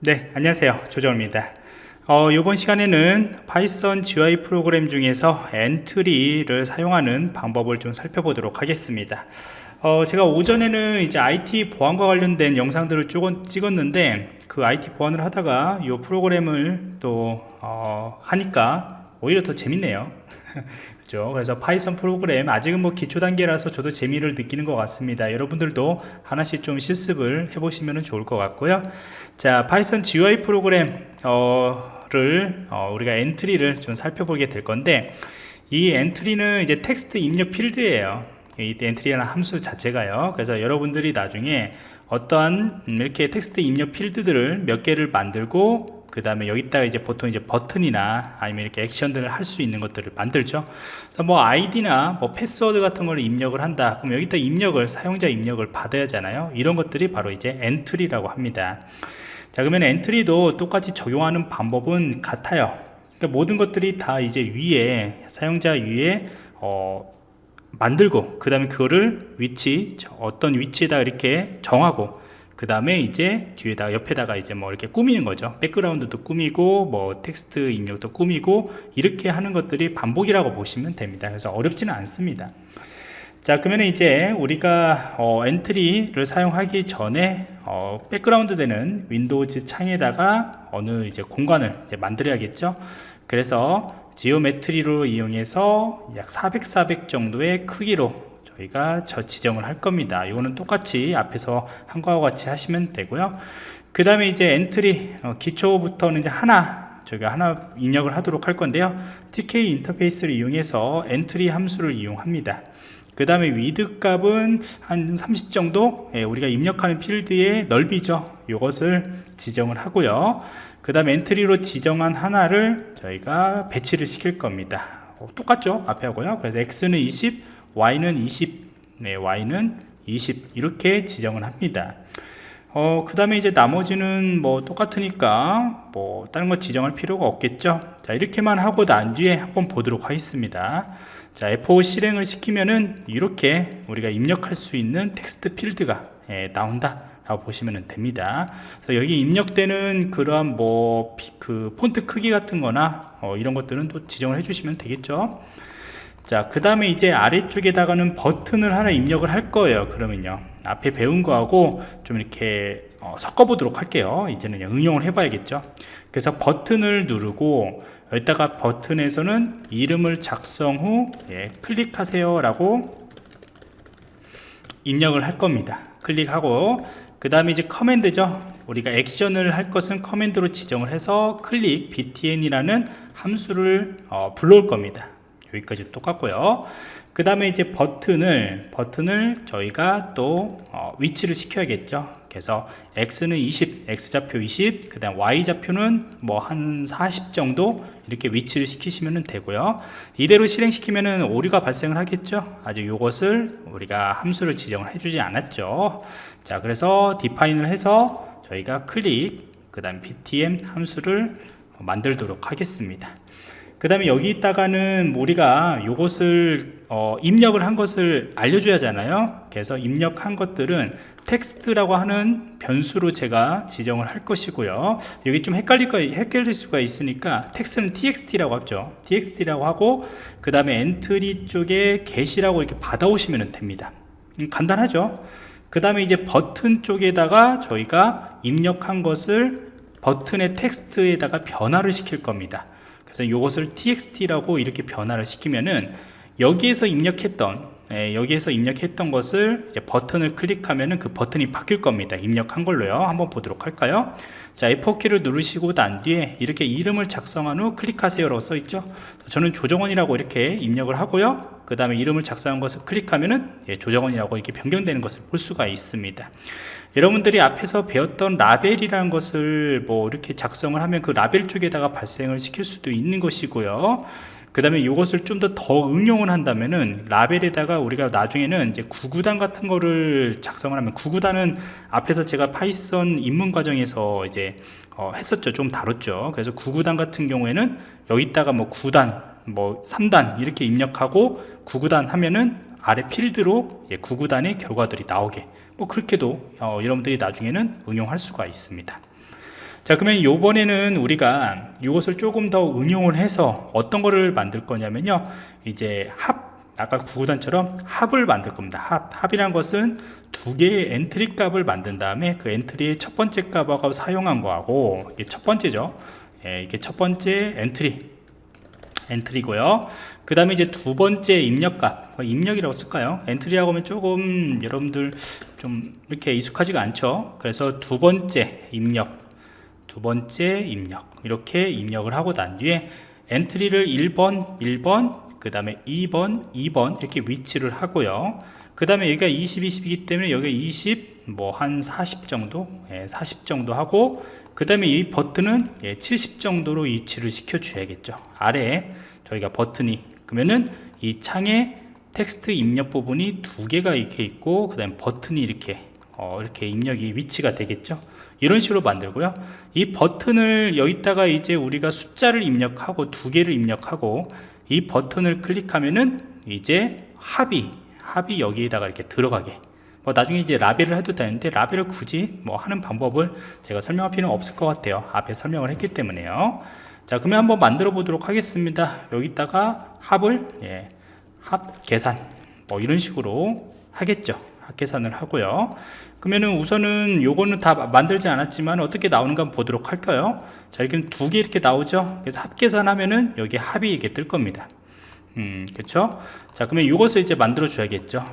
네 안녕하세요. 조정입니다. 어, 이번 시간에는 Python GUI 프로그램 중에서 Entry를 사용하는 방법을 좀 살펴보도록 하겠습니다. 어, 제가 오전에는 이제 IT 보안과 관련된 영상들을 찍었는데 그 IT 보안을 하다가 이 프로그램을 또 어, 하니까 오히려 더 재밌네요. 그죠? 그래서 Python 프로그램 아직은 뭐 기초 단계라서 저도 재미를 느끼는 것 같습니다. 여러분들도 하나씩 좀 실습을 해 보시면 좋을 것 같고요. 자 Python GUI 프로그램 어, 를 어, 우리가 Entry를 좀 살펴보게 될 건데 이 Entry는 이제 텍스트 입력 필드예요. 이 Entry라는 함수 자체가요. 그래서 여러분들이 나중에 어떠한 이렇게 텍스트 입력 필드들을 몇 개를 만들고 그 다음에 여기다가 이제 보통 이제 버튼이나 아니면 이렇게 액션들을 할 수 있는 것들을 만들죠. 그래서 뭐 아이디나 뭐 패스워드 같은 걸 입력을 한다. 그럼 여기다 입력을 사용자 입력을 받아야 하잖아요. 이런 것들이 바로 이제 Entry라고 합니다. 자 그러면 Entry도 똑같이 적용하는 방법은 같아요. 그러니까 모든 것들이 다 이제 위에 사용자 위에 어, 만들고 그 다음에 그거를 위치 어떤 위치에다 이렇게 정하고 그 다음에 이제 뒤에다 옆에다가 이제 뭐 이렇게 꾸미는 거죠. background도 꾸미고 뭐 텍스트 입력도 꾸미고 이렇게 하는 것들이 반복이라고 보시면 됩니다. 그래서 어렵지는 않습니다. 자 그러면 이제 우리가 어, Entry를 사용하기 전에 어, background 되는 Windows 창에다가 어느 이제 공간을 이제 만들어야겠죠? 그래서 geometry로 이용해서 약 400, 400 정도의 크기로 저희가 저 지정을 할 겁니다. 이거는 똑같이 앞에서 한 거와 같이 하시면 되고요. 그 다음에 이제 Entry 어, 기초부터는 이제 하나 저희가 하나 입력을 하도록 할 건데요. TK 인터페이스를 이용해서 Entry 함수를 이용합니다. 그 다음에 width 값은 한 30 정도 예, 우리가 입력하는 필드의 넓이죠. 이것을 지정을 하고요. 그 다음에 Entry로 지정한 하나를 저희가 배치를 시킬 겁니다. 어, 똑같죠? 앞에 하고요. 그래서 x는 20 y는 20 네, y는 20 이렇게 지정을 합니다. 어, 그 다음에 이제 나머지는 뭐 똑같으니까 뭐 다른 거 지정할 필요가 없겠죠? 자 이렇게만 하고 난 뒤에 한번 보도록 하겠습니다. 자 F5 실행을 시키면은 이렇게 우리가 입력할 수 있는 텍스트 필드가 예, 나온다 보시면 됩니다. 그래서 여기 입력되는 그러한 뭐 그 폰트 크기 같은 거나 어, 이런 것들은 또 지정을 해 주시면 되겠죠 자, 그 다음에 이제 아래쪽에다가는 버튼을 하나 입력을 할 거예요. 그러면요. 앞에 배운 거하고 좀 이렇게 어, 섞어 보도록 할게요. 이제는 응용을 해 봐야겠죠. 그래서 버튼을 누르고 여기다가 버튼에서는 이름을 작성 후 예, 클릭하세요 라고 입력을 할 겁니다. 클릭하고 그 다음에 이제 커맨드죠. 우리가 액션을 할 것은 커맨드로 지정을 해서 클릭 btn이라는 함수를 어, 불러올 겁니다. 여기까지 똑같고요. 그 다음에 이제 버튼을 버튼을 저희가 또 어, 위치를 시켜야겠죠. 그래서 X는 20 X좌표 20 그 다음 Y좌표는 뭐 한 40 정도 이렇게 위치를 시키시면 되고요. 이대로 실행시키면 오류가 발생을 하겠죠. 아직 이것을 우리가 함수를 지정을 해주지 않았죠. 자 그래서 디파인을 해서 저희가 클릭 그 다음 btm 함수를 만들도록 하겠습니다 그 다음에 여기 있다가는 우리가 이것을 어, 입력을 한 것을 알려줘야 하잖아요. 그래서 입력한 것들은 텍스트라고 하는 변수로 제가 지정을 할 것이고요. 여기 좀 헷갈릴, 거, 헷갈릴 수가 있으니까 텍스트는 txt라고 하죠. txt라고 하고 그 다음에 Entry 쪽에 get이라고 이렇게 받아오시면 됩니다. 음, 간단하죠? 그 다음에 이제 버튼 쪽에다가 저희가 입력한 것을 버튼의 텍스트에다가 변화를 시킬 겁니다 그래서 이것을 txt라고 이렇게 변화를 시키면은 여기에서 입력했던 예, 여기에서 입력했던 것을 버튼을 클릭하면은 그 버튼이 바뀔 겁니다. 입력한 걸로요. 한번 보도록 할까요? 자 F4키를 누르시고 난 뒤에 이렇게 이름을 작성한 후 클릭하세요 라고 써 있죠? 저는 조정원이라고 이렇게 입력을 하고요. 그 다음에 이름을 작성한 것을 클릭하면 은 예, 조정원이라고 이렇게 변경되는 것을 볼 수가 있습니다. 여러분들이 앞에서 배웠던 라벨이라는 것을 뭐 이렇게 작성을 하면 그 라벨 쪽에다가 발생을 시킬 수도 있는 것이고요 그 다음에 이것을 좀 더 더 응용을 한다면은 라벨에다가 우리가 나중에는 이제 구구단 같은 거를 작성을 하면 구구단은 앞에서 제가 파이썬 입문 과정에서 이제 어 했었죠. 좀 다뤘죠. 그래서 구구단 같은 경우에는 여기다가 뭐 9단 뭐 3단 이렇게 입력하고 구구단 하면은 아래 필드로 예, 구구단의 결과들이 나오게. 뭐 그렇게도 어, 여러분들이 나중에는 응용할 수가 있습니다 자 그러면 요번에는 우리가 이것을 조금 더 응용을 해서 어떤 거를 만들 거냐면요. 이제 합 아까 구구단처럼 합을 만들 겁니다. 합, 합이란 것은 두 개의 엔트리 값을 만든 다음에 그 엔트리의 첫 번째 값하고 사용한 거하고 이게 첫 번째죠. 예, 이게 첫 번째 엔트리 엔트리고요. 그 다음에 이제 두 번째 입력값. 뭐 입력이라고 쓸까요? 엔트리라고 하면 조금 여러분들 좀 이렇게 익숙하지가 않죠? 그래서 두 번째 입력 두 번째 입력. 이렇게 입력을 하고 난 뒤에 엔트리를 1번 1번 그 다음에 2번 2번 이렇게 위치를 하고요. 그 다음에 여기가 20 20이기 때문에 여기가 20뭐한40 정도? 예, 40 정도 하고 그 다음에 이 버튼은 예, 70 정도로 위치를 시켜 줘야겠죠. 아래에 저희가 버튼이 그러면은 이 창에 텍스트 입력 부분이 두 개가 이렇게 있고 그 다음에 버튼이 이렇게 어, 이렇게 입력이 위치가 되겠죠? 이런 식으로 만들고요. 이 버튼을 여기다가 이제 우리가 숫자를 입력하고 두 개를 입력하고 이 버튼을 클릭하면은 이제 합이 합이 여기에다가 이렇게 들어가게. 뭐 나중에 이제 라벨을 해도 되는데 라벨을 굳이 뭐 하는 방법을 제가 설명할 필요는 없을 것 같아요. 앞에 설명을 했기 때문에요. 자 그러면 한번 만들어 보도록 하겠습니다. 여기다가 합을 예, 합 계산. 뭐 이런 식으로 하겠죠. 합 계산을 하고요. 그러면은 우선은 요거는 다 만들지 않았지만 어떻게 나오는가 보도록 할까요? 자 이렇게 두개 이렇게 나오죠? 그래서 합 계산하면은 여기 합이 이렇게 뜰 겁니다. 음 그렇죠 자 그러면 이것을 이제 만들어 줘야겠죠?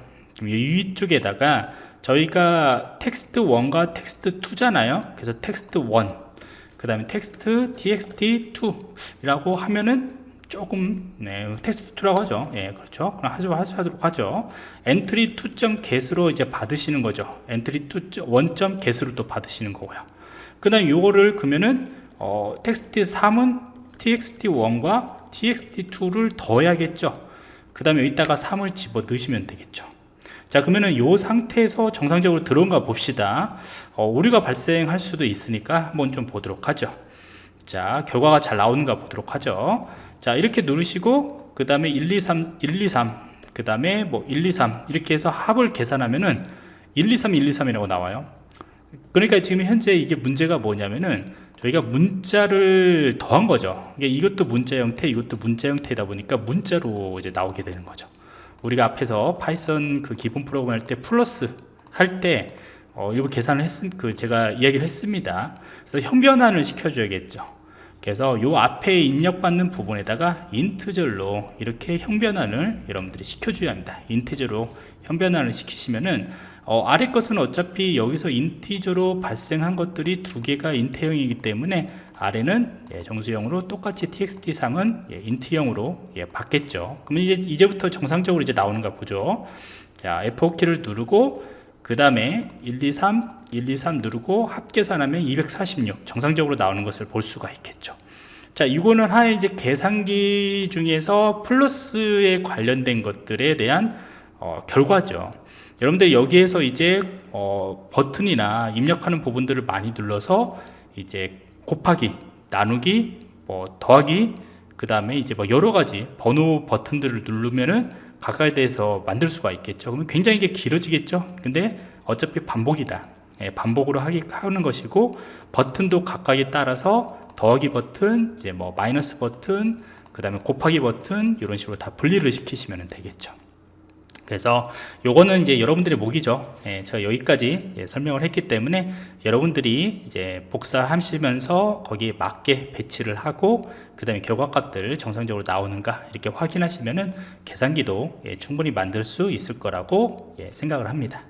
위쪽에다가 저희가 텍스트 1과 텍스트 2잖아요? 그래서 텍스트 1그 다음에 텍스트 txt2 이라고 하면은 조금 네, 텍스트 2라고 하죠. 예 그렇죠. 그럼 하죠, 하도록 하죠. 엔트리 2.get으로 이제 받으시는 거죠. 엔트리 1.get으로 또 받으시는 거고요. 그 다음 요거를 그러면은 어, 텍스트 3은 txt1과 txt2를 더해야겠죠. 그 다음에 여기다가 3을 집어 넣으시면 되겠죠. 자 그러면은 이 상태에서 정상적으로 들어온가 봅시다. 어, 오류가 발생할 수도 있으니까 한번 좀 보도록 하죠. 자 결과가 잘 나오는가 보도록 하죠 자 이렇게 누르시고 그 다음에 1 2 3 1 2 3그 다음에 뭐 1 2 3 이렇게 해서 합을 계산하면은 1 2 3 1 2 3이라고 나와요. 그러니까 지금 현재 이게 문제가 뭐냐면은 저희가 문자를 더한 거죠. 이것도 문자 형태 이것도 문자 형태다 보니까 문자로 이제 나오게 되는 거죠. 우리가 앞에서 파이썬 그 기본 프로그램 할 때 플러스 할때 어, 일부 계산을 했음 그 제가 이야기를 했습니다. 그래서 형변환을 시켜줘야겠죠 그래서 요 앞에 입력받는 부분에다가 int절로 이렇게 형변환을 여러분들이 시켜줘야 합니다. int절로 형변환을 시키시면은 어, 아래 것은 어차피 여기서 인티저로 발생한 것들이 두 개가 인트형이기 때문에 아래는 예, 정수형으로 똑같이 txt 상은 예, 인트형으로 예, 받겠죠. 그러면 이제 이제부터 정상적으로 이제 나오는가 보죠. 자 F4키를 누르고 그 다음에 1, 2, 3, 1, 2, 3 누르고 합계산하면 246 정상적으로 나오는 것을 볼 수가 있겠죠. 자 이거는 하나의 이제 계산기 중에서 플러스에 관련된 것들에 대한 어, 결과죠. 여러분들 여기에서 이제 어, 버튼이나 입력하는 부분들을 많이 눌러서 이제 곱하기 나누기 뭐 더하기 그 다음에 이제 뭐 여러 가지 번호 버튼들을 누르면은 가까이 대해서 만들 수가 있겠죠. 그러면 굉장히 이게 길어지겠죠. 근데 어차피 반복이다. 예, 반복으로 하기, 하는 것이고 버튼도 각각에 따라서 더하기 버튼 이제 뭐 마이너스 버튼 그 다음에 곱하기 버튼 이런 식으로 다 분리를 시키시면 되겠죠 그래서 요거는 이제 여러분들의 목이죠. 예, 제가 여기까지 예, 설명을 했기 때문에 여러분들이 이제 복사하시면서 거기에 맞게 배치를 하고 그 다음에 결과값들 정상적으로 나오는가 이렇게 확인하시면은 계산기도 예, 충분히 만들 수 있을 거라고 예, 생각을 합니다